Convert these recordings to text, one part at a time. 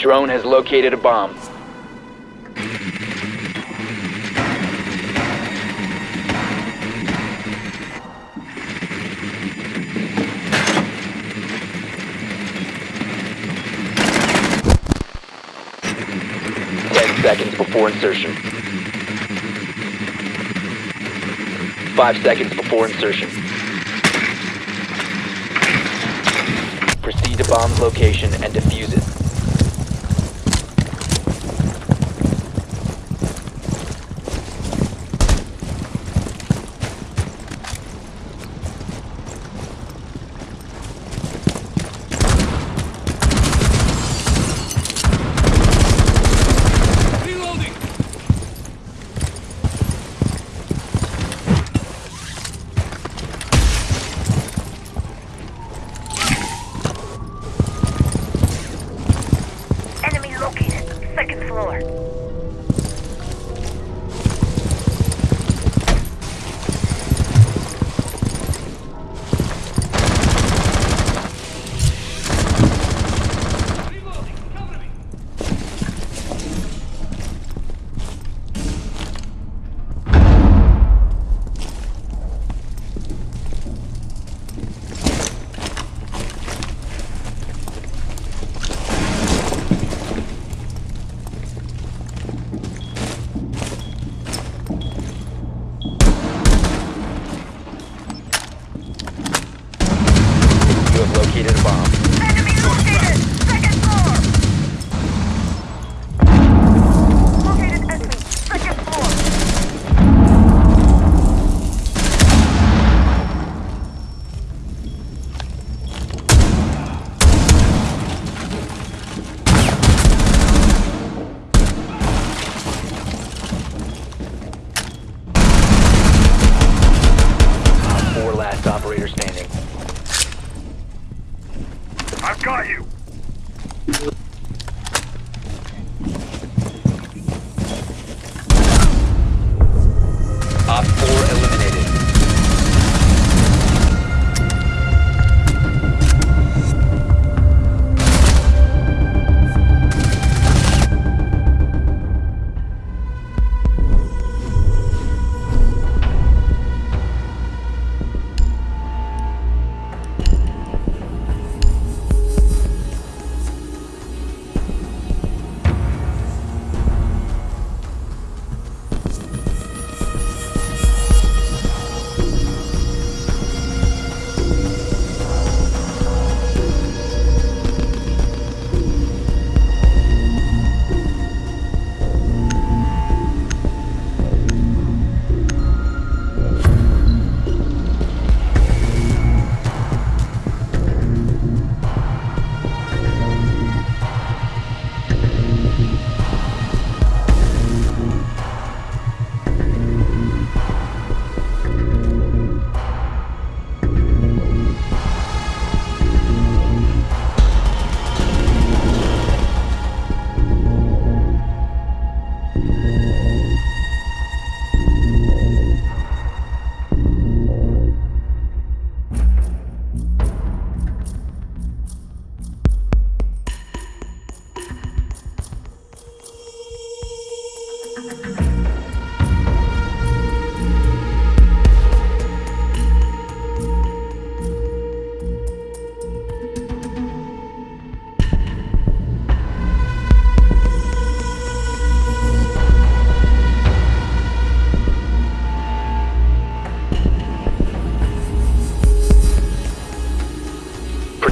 Drone has located a bomb. Ten seconds before insertion. Five seconds before insertion. Proceed to bomb's location and defuse it. Second floor.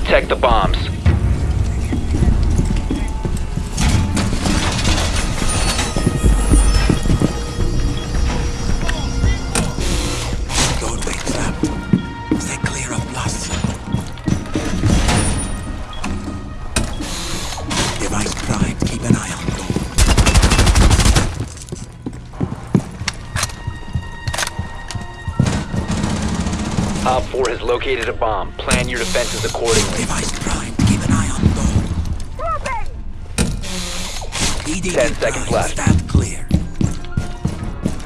Protect the bombs. Device primed. Keep an eye on has located a bomb. Plan your defenses accordingly. Device primed. Keep an eye on door. EDD 10 seconds left. Stand clear.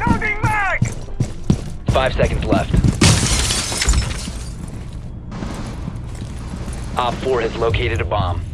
Loading mag! Five seconds left. Op 4 has located a bomb.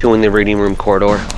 Join the reading room corridor.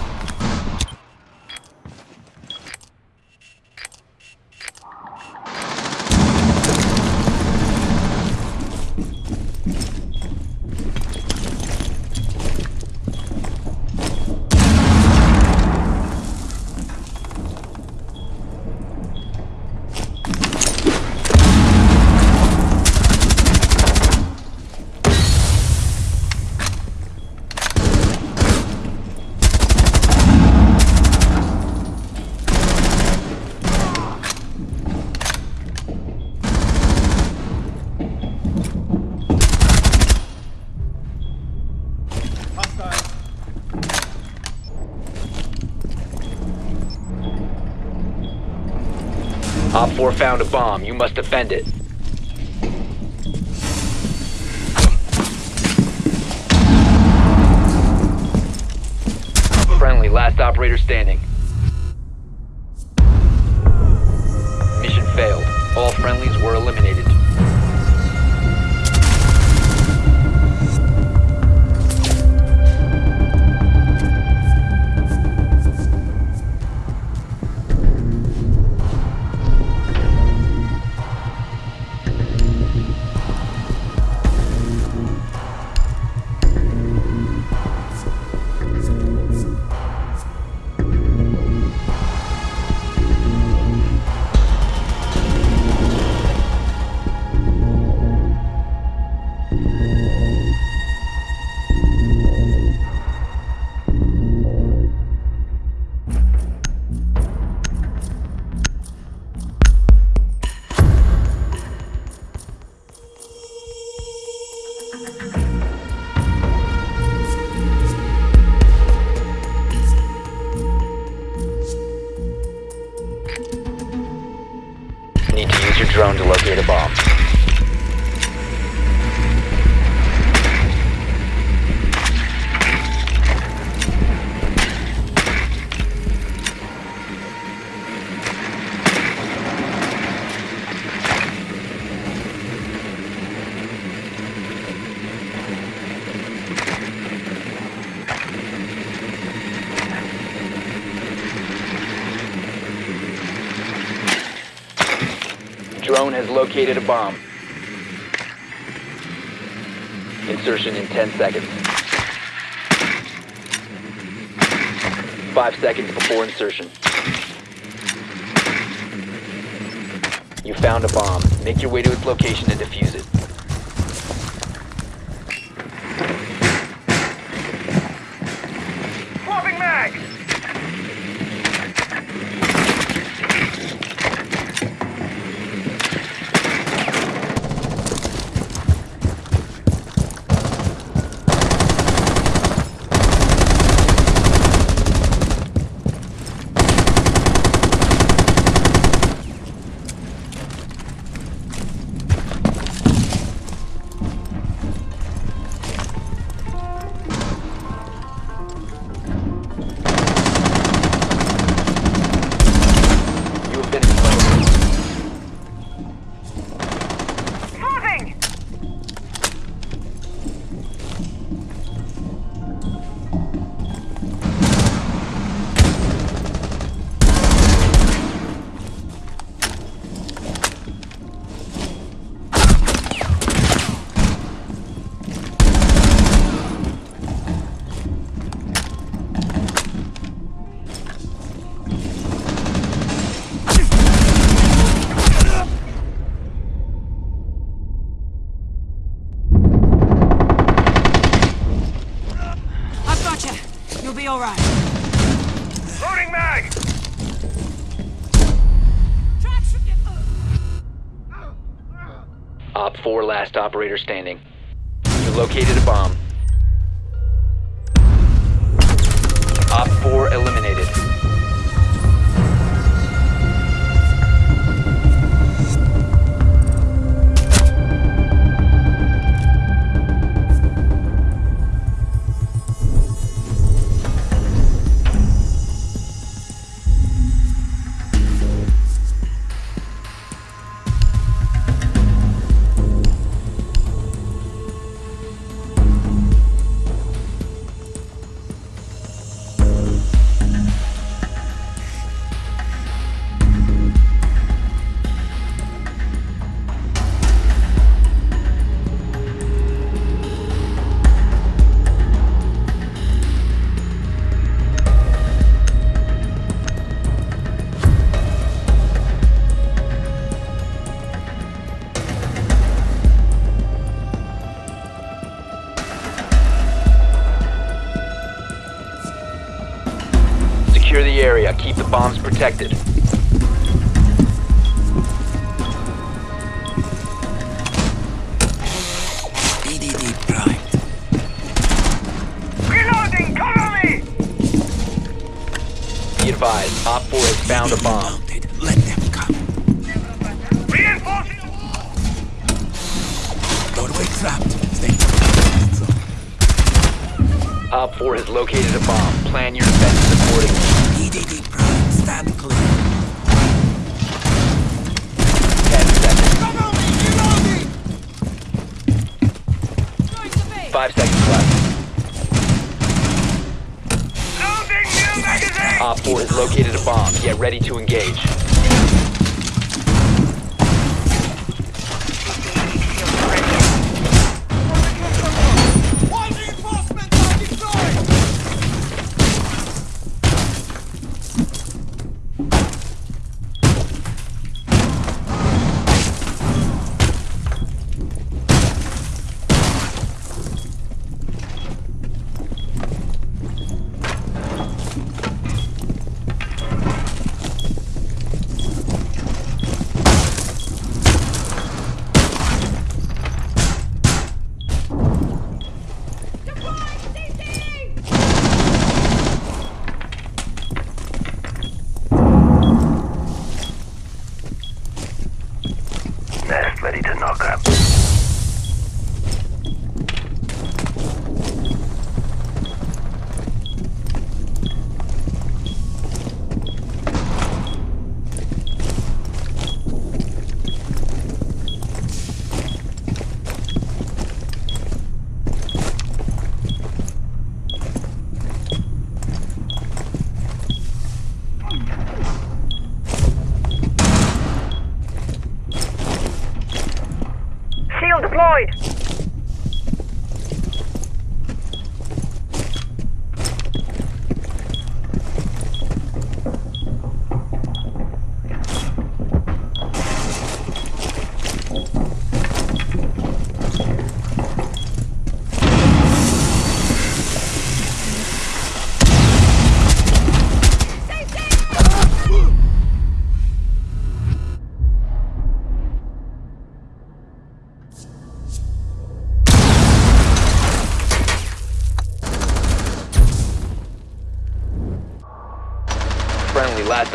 Op 4 found a bomb. You must defend it. Friendly, last operator standing. Mission failed. All friendlies were eliminated. Drone to locate a bomb. Drone has located a bomb. Insertion in 10 seconds. 5 seconds before insertion. You found a bomb. Make your way to its location and defuse it. 4 last operator standing. You located a bomb. Op 4 eliminated. Secure the area. Keep the bombs protected. EDD primed. Reloading! Cover me! Be advised, Op 4 has found a bomb. mounted. Let them come. Reinforcing! the wall! Doorway trapped. Stay. Op 4 has located a bomb. Plan your defenses accordingly. Ready to engage.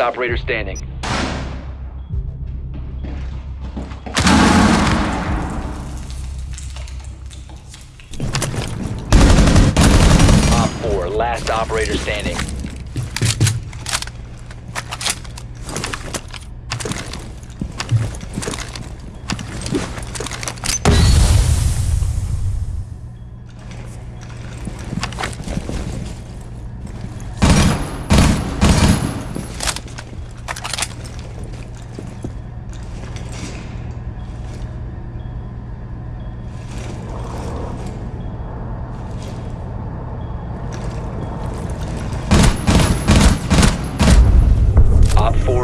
Operator standing. Op 4, last operator standing. Op 4.